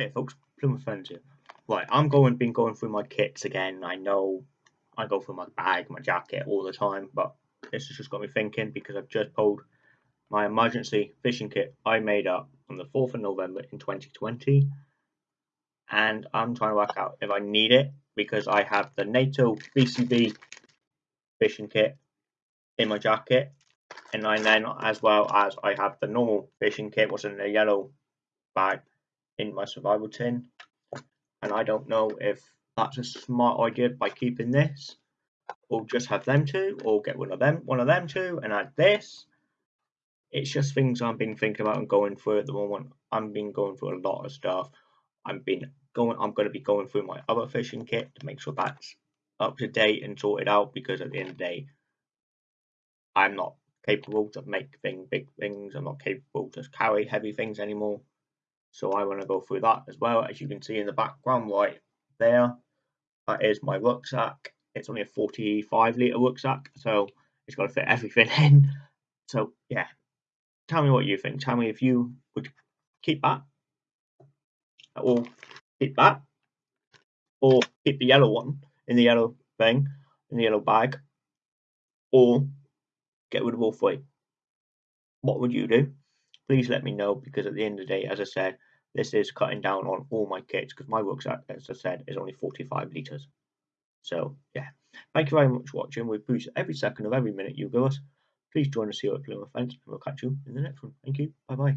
Hey folks, Plymouth Friends here. Right, I'm going, been going through my kits again. I know I go through my bag, my jacket all the time, but this has just got me thinking because I've just pulled my emergency fishing kit I made up on the 4th of November in 2020. And I'm trying to work out if I need it because I have the NATO BCB fishing kit in my jacket. And I then, as well as I have the normal fishing kit, was in the yellow bag in my survival tin. And I don't know if that's a smart idea by keeping this, or just have them two, or get one of them, one of them two, and add this. It's just things I've been thinking about and going through at the moment. I've been going through a lot of stuff. I've been going. I'm going to be going through my other fishing kit to make sure that's up to date and sorted out because at the end of the day, I'm not capable to make thing big things. I'm not capable to carry heavy things anymore. So I want to go through that as well. As you can see in the background right there, that is my rucksack. It's only a 45 litre rucksack, so it's got to fit everything in. So yeah, tell me what you think. Tell me if you would keep that, or keep that, or keep the yellow one in the yellow thing, in the yellow bag, or get rid of all three. What would you do? Please let me know because at the end of the day, as I said, this is cutting down on all my kits because my rucksack, as I said, is only 45 litres. So, yeah. Thank you very much for watching. We appreciate every second of every minute you give us. Please join us here at Plymouth Fence and we'll catch you in the next one. Thank you. Bye bye.